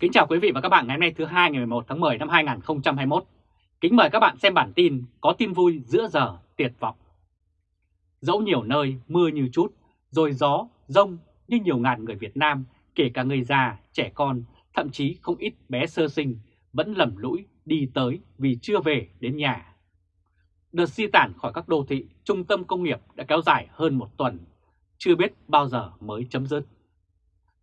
Kính chào quý vị và các bạn ngày hôm nay thứ hai ngày 11 tháng 10 năm 2021. Kính mời các bạn xem bản tin có tin vui giữa giờ tuyệt vọng. Dẫu nhiều nơi mưa như chút, rồi gió, rông như nhiều ngàn người Việt Nam, kể cả người già, trẻ con, thậm chí không ít bé sơ sinh vẫn lầm lũi đi tới vì chưa về đến nhà. Đợt di tản khỏi các đô thị, trung tâm công nghiệp đã kéo dài hơn một tuần, chưa biết bao giờ mới chấm dứt.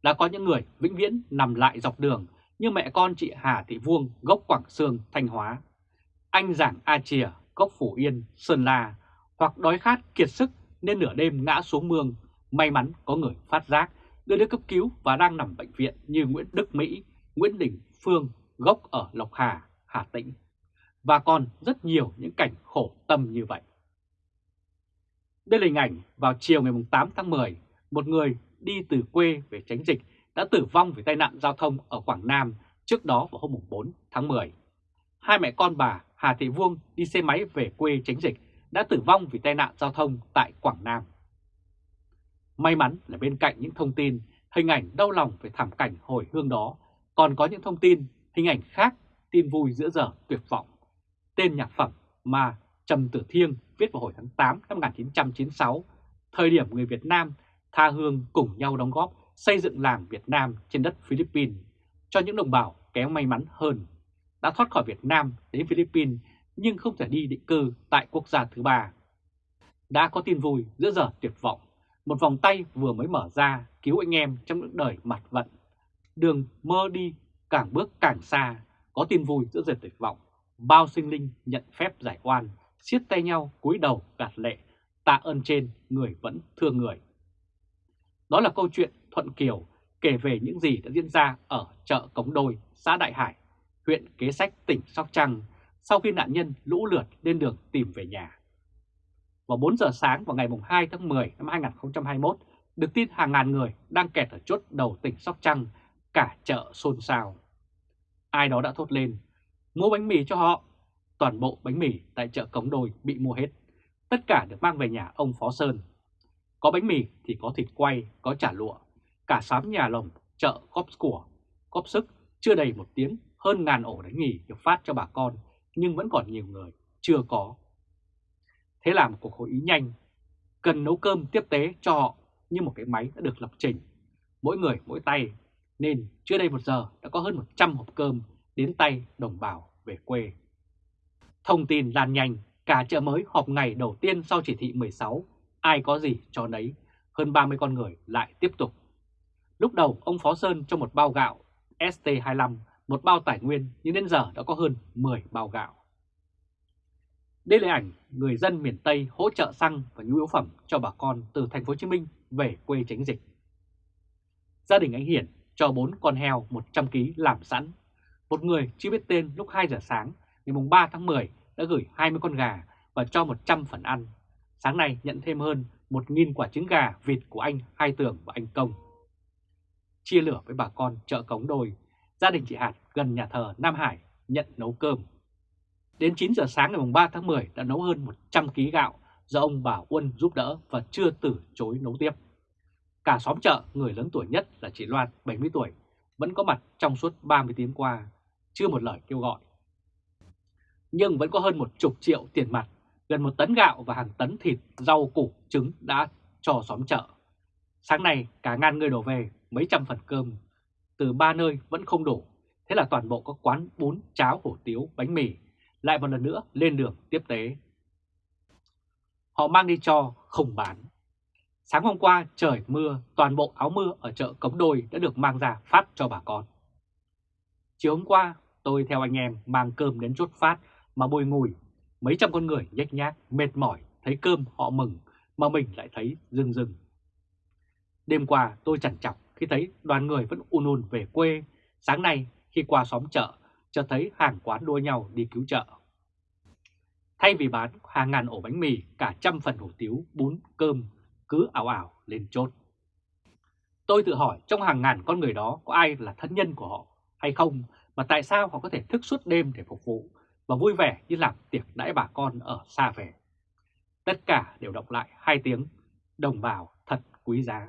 Đã có những người vĩnh viễn nằm lại dọc đường như mẹ con chị Hà Thị Vuông gốc Quảng Sương, Thanh Hóa, anh Giảng A Chìa gốc Phủ Yên, Sơn La hoặc đói khát kiệt sức nên nửa đêm ngã xuống mương, may mắn có người phát giác đưa đến cấp cứu và đang nằm bệnh viện như Nguyễn Đức Mỹ, Nguyễn Đình Phương gốc ở Lộc Hà, Hà Tĩnh và còn rất nhiều những cảnh khổ tâm như vậy. Đây là hình ảnh vào chiều ngày 8 tháng 10, một người đi từ quê về tránh dịch đã tử vong vì tai nạn giao thông ở Quảng Nam trước đó vào hôm 4 tháng 10. Hai mẹ con bà Hà Thị Vuông đi xe máy về quê tránh dịch đã tử vong vì tai nạn giao thông tại Quảng Nam. May mắn là bên cạnh những thông tin, hình ảnh đau lòng về thảm cảnh hồi hương đó, còn có những thông tin, hình ảnh khác, tin vui giữa giờ tuyệt vọng. Tên nhạc phẩm mà Trầm Tử Thiêng viết vào hồi tháng 8 năm 1996, thời điểm người Việt Nam tha hương cùng nhau đóng góp xây dựng làng Việt Nam trên đất Philippines cho những đồng bào kém may mắn hơn, đã thoát khỏi Việt Nam đến Philippines nhưng không thể đi định cư tại quốc gia thứ ba. Đã có tin vui giữa giờ tuyệt vọng, một vòng tay vừa mới mở ra cứu anh em trong những đời mặt vận. Đường mơ đi càng bước càng xa, có tin vui giữa giờ tuyệt vọng, bao sinh linh nhận phép giải oan, siết tay nhau cúi đầu gạt lệ, tạ ơn trên người vẫn thương người. Đó là câu chuyện Thuận Kiều kể về những gì đã diễn ra ở chợ Cống Đôi, xã Đại Hải, huyện Kế Sách, tỉnh Sóc Trăng sau khi nạn nhân lũ lượt lên đường tìm về nhà. Vào 4 giờ sáng vào ngày 2 tháng 10 năm 2021, được tin hàng ngàn người đang kẹt ở chốt đầu tỉnh Sóc Trăng, cả chợ xôn xao. Ai đó đã thốt lên, mua bánh mì cho họ. Toàn bộ bánh mì tại chợ Cống Đôi bị mua hết. Tất cả được mang về nhà ông Phó Sơn. Có bánh mì thì có thịt quay, có chả lụa, cả xóm nhà lồng, chợ góp của, góp sức, chưa đầy một tiếng, hơn ngàn ổ đánh nghỉ được phát cho bà con, nhưng vẫn còn nhiều người chưa có. Thế là một cuộc hội ý nhanh, cần nấu cơm tiếp tế cho họ như một cái máy đã được lập trình, mỗi người mỗi tay, nên chưa đầy một giờ đã có hơn 100 hộp cơm đến tay đồng bào về quê. Thông tin lan nhanh, cả chợ mới họp ngày đầu tiên sau chỉ thị 16, ai có gì cho nấy, hơn 30 con người lại tiếp tục Lúc đầu ông Phó Sơn cho một bao gạo ST25, một bao tài nguyên nhưng đến giờ đã có hơn 10 bao gạo. Đây là ảnh người dân miền Tây hỗ trợ xăng và nhu yếu phẩm cho bà con từ thành phố Hồ Chí Minh về quê tránh dịch. Gia đình anh Hiển cho 4 con heo 100 kg làm sẵn. Một người chưa biết tên lúc 2 giờ sáng ngày 3 tháng 10 đã gửi 20 con gà và cho 100 phần ăn. Sáng nay nhận thêm hơn 1.000 quả trứng gà vịt của anh Hai Tường và anh Công chia lửa với bà con chợ Cống đồi, gia đình chị Hạt gần nhà thờ Nam Hải nhận nấu cơm. Đến 9 giờ sáng ngày 3 tháng 10 đã nấu hơn 100 kg gạo do ông bà Uân giúp đỡ và chưa từ chối nấu tiếp. Cả xóm chợ, người lớn tuổi nhất là chị Loan, 70 tuổi, vẫn có mặt trong suốt 30 tiếng qua, chưa một lời kêu gọi. Nhưng vẫn có hơn một chục triệu tiền mặt, gần một tấn gạo và hàng tấn thịt, rau củ, trứng đã cho xóm chợ. Sáng nay cả ngàn người đổ về mấy trăm phần cơm, từ ba nơi vẫn không đủ, thế là toàn bộ các quán bún, cháo, hủ tiếu, bánh mì lại một lần nữa lên đường tiếp tế. Họ mang đi cho, không bán. Sáng hôm qua trời mưa, toàn bộ áo mưa ở chợ Cống Đôi đã được mang ra phát cho bà con. Chiều hôm qua, tôi theo anh em mang cơm đến chốt phát mà bồi ngùi. Mấy trăm con người nhếch nhác, mệt mỏi, thấy cơm họ mừng, mà mình lại thấy rưng rưng. Đêm qua tôi chằn chọc khi thấy đoàn người vẫn un un về quê. Sáng nay khi qua xóm chợ, cho thấy hàng quán đua nhau đi cứu chợ. Thay vì bán hàng ngàn ổ bánh mì, cả trăm phần hủ tiếu, bún, cơm, cứ ảo ảo lên chốt. Tôi tự hỏi trong hàng ngàn con người đó có ai là thân nhân của họ hay không, mà tại sao họ có thể thức suốt đêm để phục vụ và vui vẻ như làm tiệc đãi bà con ở xa về. Tất cả đều đọc lại hai tiếng, đồng bào thật quý giá.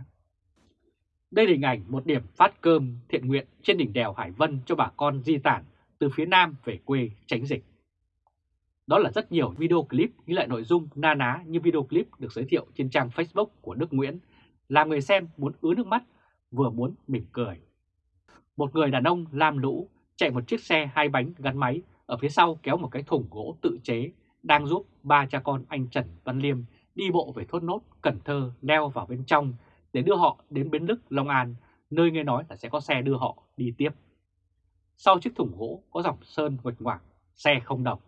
Đây là hình ảnh một điểm phát cơm thiện nguyện trên đỉnh đèo Hải Vân cho bà con di tản từ phía Nam về quê tránh dịch. Đó là rất nhiều video clip ghi lại nội dung na ná như video clip được giới thiệu trên trang Facebook của Đức Nguyễn, làm người xem muốn ứa nước mắt, vừa muốn mỉm cười. Một người đàn ông lam lũ chạy một chiếc xe hai bánh gắn máy ở phía sau kéo một cái thùng gỗ tự chế đang giúp ba cha con anh Trần Văn Liêm đi bộ về thốt nốt Cần Thơ leo vào bên trong để đưa họ đến Bến Lức, Long An, nơi nghe nói là sẽ có xe đưa họ đi tiếp. Sau chiếc thùng gỗ có dòng sơn nguệch ngoạc, xe không đồng.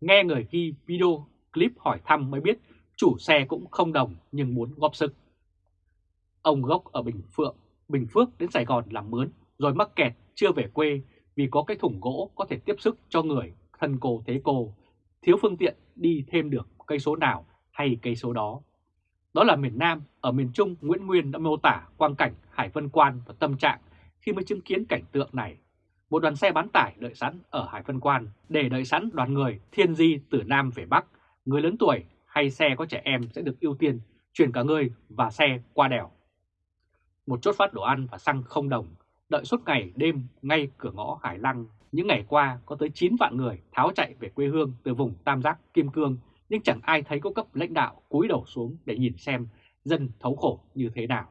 Nghe người ghi video clip hỏi thăm mới biết chủ xe cũng không đồng nhưng muốn góp sức. Ông gốc ở Bình Phượng, Bình Phước đến Sài Gòn làm mướn rồi mắc kẹt chưa về quê vì có cái thùng gỗ có thể tiếp sức cho người thân cô thế cô, thiếu phương tiện đi thêm được cây số nào hay cây số đó. Đó là miền Nam, ở miền Trung Nguyễn Nguyên đã mô tả quang cảnh Hải Vân Quan và tâm trạng khi mới chứng kiến cảnh tượng này. Một đoàn xe bán tải đợi sẵn ở Hải Vân Quan để đợi sẵn đoàn người thiên di từ Nam về Bắc, người lớn tuổi hay xe có trẻ em sẽ được ưu tiên chuyển cả người và xe qua đèo. Một chốt phát đồ ăn và xăng không đồng, đợi suốt ngày đêm ngay cửa ngõ Hải Lăng. Những ngày qua có tới 9 vạn người tháo chạy về quê hương từ vùng Tam Giác, Kim Cương nhưng chẳng ai thấy có cấp lãnh đạo cúi đầu xuống để nhìn xem dân thấu khổ như thế nào.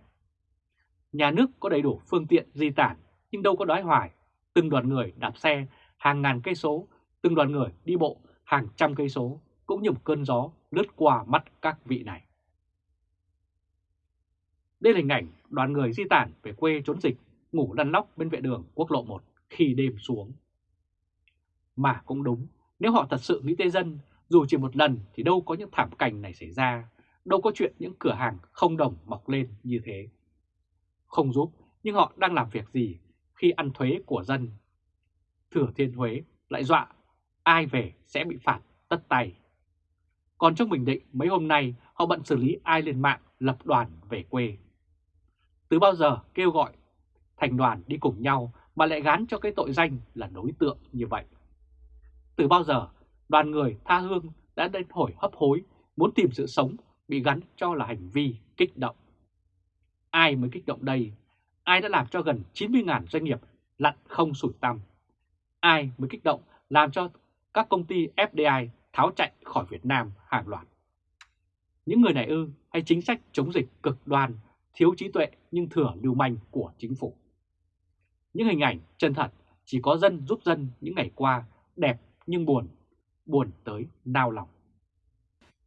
Nhà nước có đầy đủ phương tiện di tản nhưng đâu có đói hoài, từng đoàn người đạp xe hàng ngàn cây số, từng đoàn người đi bộ hàng trăm cây số cũng như một cơn gió lướt qua mắt các vị này. Đây là hình ảnh đoàn người di tản về quê trốn dịch, ngủ lăn lóc bên vệ đường quốc lộ 1 khi đêm xuống. Mà cũng đúng, nếu họ thật sự nghĩ tới dân dù chỉ một lần thì đâu có những thảm cảnh này xảy ra, đâu có chuyện những cửa hàng không đồng mọc lên như thế. Không giúp, nhưng họ đang làm việc gì khi ăn thuế của dân? Thừa Thiên Huế lại dọa ai về sẽ bị phạt tất tay. Còn trong Bình Định mấy hôm nay họ bận xử lý ai lên mạng lập đoàn về quê. Từ bao giờ kêu gọi thành đoàn đi cùng nhau mà lại gán cho cái tội danh là đối tượng như vậy? Từ bao giờ đoàn người tha hương đã đến hồi hấp hối, muốn tìm sự sống bị gắn cho là hành vi kích động. Ai mới kích động đây? Ai đã làm cho gần 90.000 doanh nghiệp lặn không sủi tăm? Ai mới kích động làm cho các công ty FDI tháo chạy khỏi Việt Nam hàng loạt? Những người này ư hay chính sách chống dịch cực đoan, thiếu trí tuệ nhưng thừa lưu manh của chính phủ? Những hình ảnh chân thật chỉ có dân giúp dân những ngày qua đẹp nhưng buồn buồn tới nao lòng.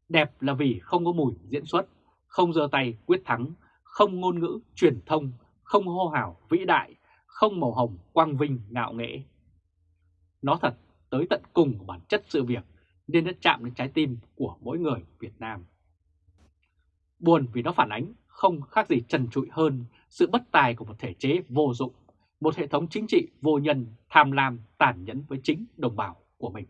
Đẹp là vì không có mùi diễn xuất, không giơ tay quyết thắng, không ngôn ngữ truyền thông, không hô hào vĩ đại, không màu hồng quang vinh ngạo nghễ. Nó thật tới tận cùng của bản chất sự việc nên đã chạm đến trái tim của mỗi người Việt Nam. Buồn vì nó phản ánh không khác gì trần trụi hơn sự bất tài của một thể chế vô dụng, một hệ thống chính trị vô nhân, tham lam, tàn nhẫn với chính đồng bào của mình.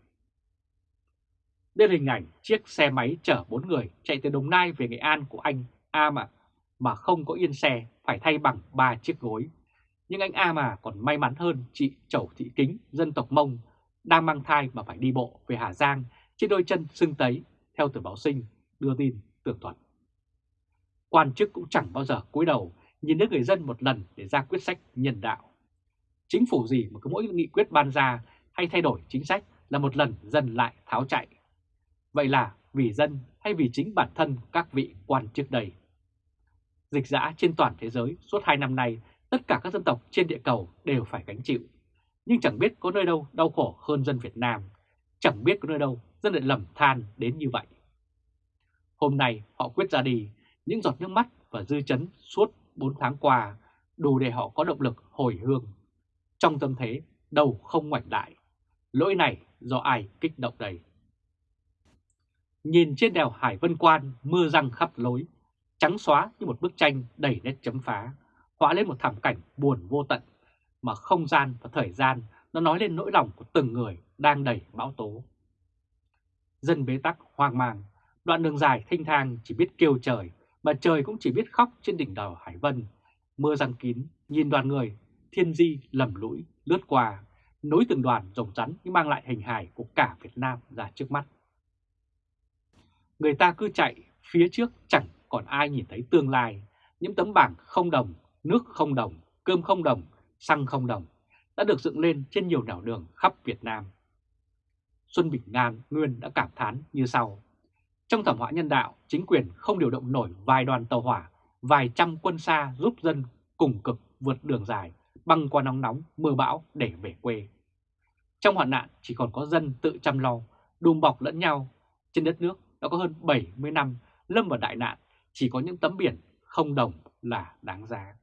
Đây là hình ảnh chiếc xe máy chở 4 người chạy từ Đồng Nai về Nghệ An của anh A mà, mà không có yên xe phải thay bằng 3 chiếc gối. Nhưng anh A mà còn may mắn hơn chị Chẩu Thị Kính, dân tộc Mông, đang mang thai mà phải đi bộ về Hà Giang trên đôi chân sưng tấy, theo tờ báo sinh đưa tin tường thuật. Quan chức cũng chẳng bao giờ cúi đầu nhìn đến người dân một lần để ra quyết sách nhân đạo. Chính phủ gì mà cứ mỗi nghị quyết ban ra hay thay đổi chính sách là một lần dân lại tháo chạy. Vậy là vì dân hay vì chính bản thân các vị quan trước đây? Dịch dã trên toàn thế giới suốt hai năm nay, tất cả các dân tộc trên địa cầu đều phải gánh chịu. Nhưng chẳng biết có nơi đâu đau khổ hơn dân Việt Nam, chẳng biết có nơi đâu dân lại lầm than đến như vậy. Hôm nay họ quyết ra đi, những giọt nước mắt và dư chấn suốt 4 tháng qua đủ để họ có động lực hồi hương. Trong tâm thế đầu không ngoảnh lại, lỗi này do ai kích động đây? Nhìn trên đèo Hải Vân Quan mưa răng khắp lối, trắng xóa như một bức tranh đầy nét chấm phá, họa lên một thảm cảnh buồn vô tận, mà không gian và thời gian nó nói lên nỗi lòng của từng người đang đầy bão tố. Dân bế tắc hoang mang, đoạn đường dài thanh thang chỉ biết kêu trời, mà trời cũng chỉ biết khóc trên đỉnh đèo Hải Vân. Mưa răng kín, nhìn đoàn người, thiên di lầm lũi, lướt qua, nối từng đoàn rồng rắn nhưng mang lại hình hài của cả Việt Nam ra trước mắt. Người ta cứ chạy, phía trước chẳng còn ai nhìn thấy tương lai, những tấm bảng không đồng, nước không đồng, cơm không đồng, xăng không đồng đã được dựng lên trên nhiều nẻo đường khắp Việt Nam. Xuân Bình Ngan Nguyên đã cảm thán như sau. Trong thảm họa nhân đạo, chính quyền không điều động nổi vài đoàn tàu hỏa, vài trăm quân xa giúp dân cùng cực vượt đường dài, băng qua nóng nóng, mưa bão để về quê. Trong hoạn nạn chỉ còn có dân tự chăm lo, đùm bọc lẫn nhau. Trên đất nước đã có hơn 70 năm lâm vào đại nạn, chỉ có những tấm biển không đồng là đáng giá.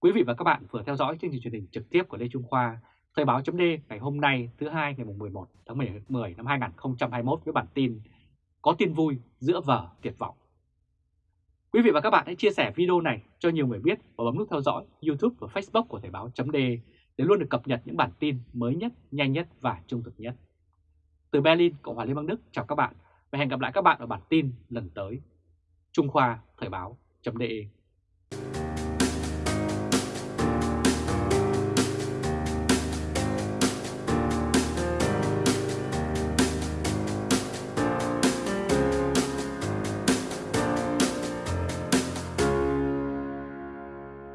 Quý vị và các bạn vừa theo dõi chương trình truyền hình trực tiếp của Lê Trung Khoa, Thời báo chấm ngày hôm nay thứ hai ngày 11 tháng 10 năm 2021 với bản tin Có tin vui giữa vở tuyệt vọng. Quý vị và các bạn hãy chia sẻ video này cho nhiều người biết và bấm nút theo dõi YouTube và Facebook của Thời báo .de để luôn được cập nhật những bản tin mới nhất, nhanh nhất và trung thực nhất. Từ Berlin, Cộng hòa Liên bang Đức chào các bạn và hẹn gặp lại các bạn ở bản tin lần tới. Trung Khoa Thời báo .de.